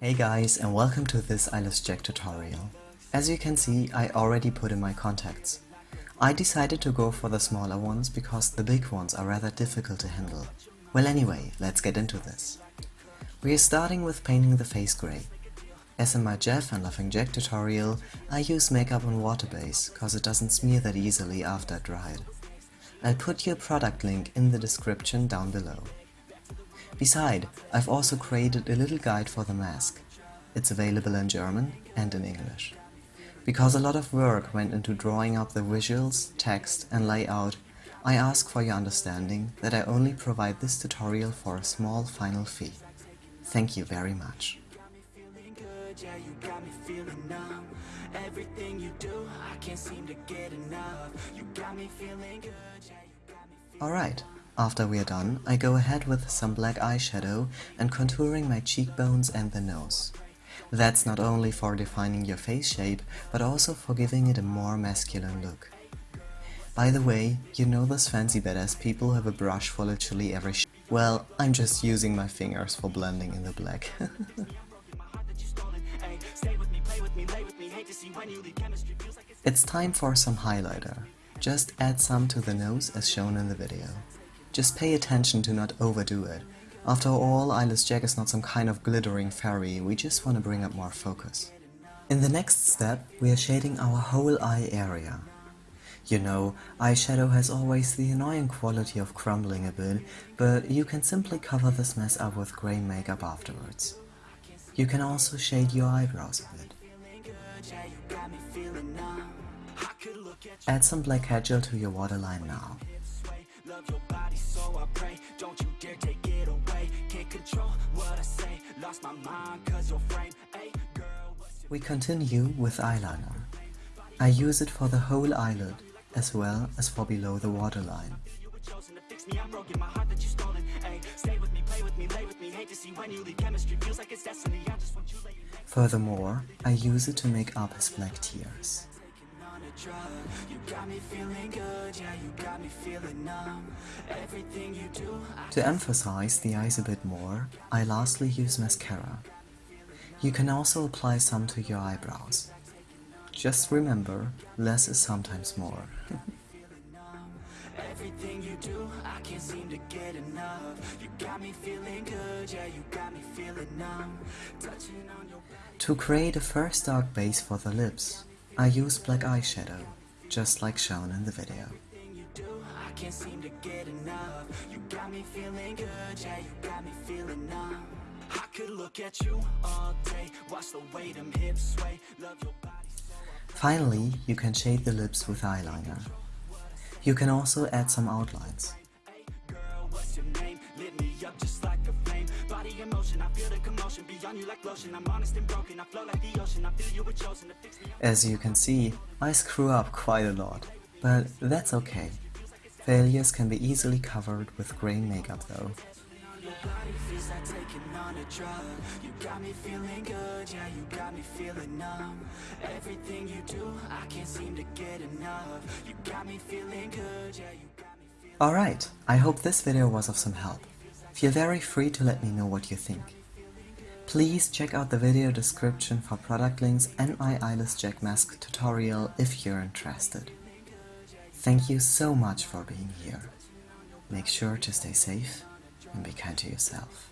Hey guys and welcome to this Eyeless Jack tutorial. As you can see, I already put in my contacts. I decided to go for the smaller ones because the big ones are rather difficult to handle. Well anyway, let's get into this. We are starting with painting the face grey. As in my Jeff and Laughing Jack tutorial, I use makeup on water base cause it doesn't smear that easily after it dried. I'll put your product link in the description down below. Beside, I've also created a little guide for the mask. It's available in German and in English. Because a lot of work went into drawing up the visuals, text and layout, I ask for your understanding that I only provide this tutorial for a small final fee. Thank you very much. Yeah, you got me feeling numb. Everything you do, I can't seem to get enough. You got me feeling good, yeah, Alright, after we are done, I go ahead with some black eyeshadow and contouring my cheekbones and the nose. That's not only for defining your face shape, but also for giving it a more masculine look. By the way, you know those fancy badass people have a brush for literally every sh Well, I'm just using my fingers for blending in the black. it's time for some highlighter. Just add some to the nose as shown in the video. Just pay attention to not overdo it. After all, Eyeless Jack is not some kind of glittering fairy, we just want to bring up more focus. In the next step, we are shading our whole eye area. You know, eyeshadow has always the annoying quality of crumbling a bit, but you can simply cover this mess up with grey makeup afterwards. You can also shade your eyebrows a bit. Add some black gel to your waterline now. Don't you dare take it away. Can't control what I say. Lost my mind, cause your frame. Ay, girl, We continue with eyeliner. I use it for the whole eyelid, as well as for below the waterline. Chosen to fix me, I'm broken, my heart that you stolen. Ay, stay with me, play with me, lay with me. Hate to see when you leave chemistry, feels like it's destiny. I just want you laying Furthermore, I use it to make up his black tears. On a drug. You got me feeling good, yeah, you got me feeling numb. Everything you do, I To emphasize the eyes a bit more, I lastly use mascara. You can also apply some to your eyebrows. Just remember, less is sometimes more. Everything you do, I can't seem to get enough. You got me feeling good, yeah, you got me feeling numb. Touching on your to create a first dark base for the lips, I use black eyeshadow, just like shown in the video. Thing you do, I can't seem to get enough. You got me feeling good, yeah, you got me feeling numb. I could look at you all day, watch the way them hips sway, love your body so. Finally, you can shade the lips with eyeliner. You can also add some outlines. Hey, girl, what's your name? Lit me up just like a flame. Body in motion, I feel the commotion. Beyond you like lotion. I'm honest and broken. I flow like the ocean. I feel you were chosen to fix me. As you can see, I screw up quite a lot, but that's okay. Failures can be easily covered with grey makeup though. Alright, I hope this video was of some help. Feel very free to let me know what you think. Please check out the video description for product links and my Eyeless Jack mask tutorial if you're interested. Thank you so much for being here. Make sure to stay safe and be kind to yourself.